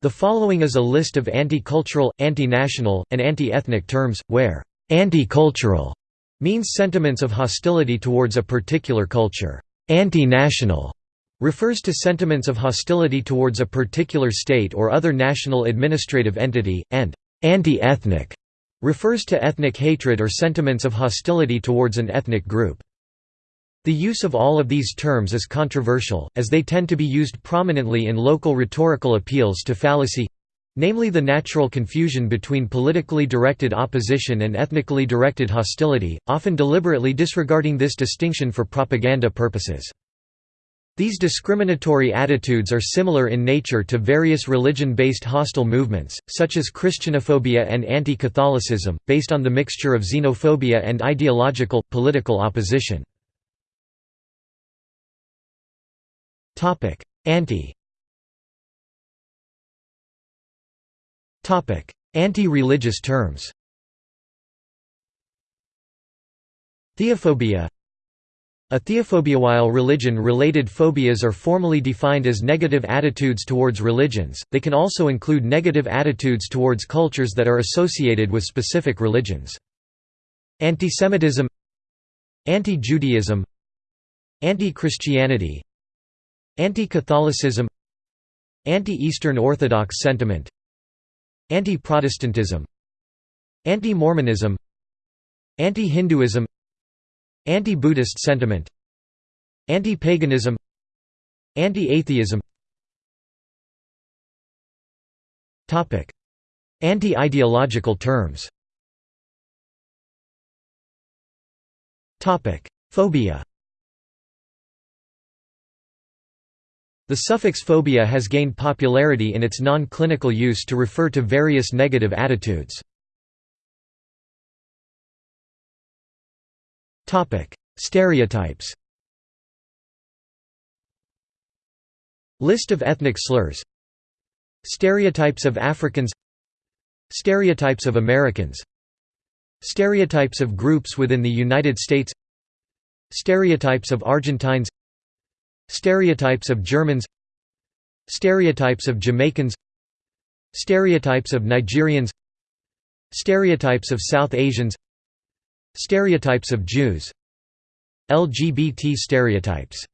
The following is a list of anti-cultural, anti-national, and anti-ethnic terms, where «anti-cultural» means sentiments of hostility towards a particular culture. Anti-national refers to sentiments of hostility towards a particular state or other national administrative entity, and anti-ethnic refers to ethnic hatred or sentiments of hostility towards an ethnic group. The use of all of these terms is controversial, as they tend to be used prominently in local rhetorical appeals to fallacy—namely the natural confusion between politically directed opposition and ethnically directed hostility, often deliberately disregarding this distinction for propaganda purposes. These discriminatory attitudes are similar in nature to various religion-based hostile movements, such as Christianophobia and anti-Catholicism, based on the mixture of xenophobia and ideological, political opposition. Topic: Anti. Topic: Anti-religious terms. Theophobia. A theophobia while religion-related phobias are formally defined as negative attitudes towards religions, they can also include negative attitudes towards cultures that are associated with specific religions. Antisemitism Anti-Judaism Anti-Christianity Anti-Catholicism Anti-Eastern Orthodox sentiment Anti-Protestantism Anti-Mormonism Anti-Hinduism Anti-Buddhist sentiment Anti-paganism Anti-atheism. Anti-ideological terms. Phobia The suffix phobia has gained popularity in its non-clinical use to refer to various negative attitudes. Stereotypes. List of ethnic slurs. Stereotypes of Africans. Stereotypes of Americans. Stereotypes of groups within the United States. Stereotypes of Argentines Stereotypes of Germans Stereotypes of Jamaicans Stereotypes of Nigerians Stereotypes of South Asians Stereotypes of Jews. LGBT stereotypes